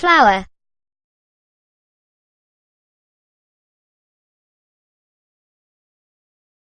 flower.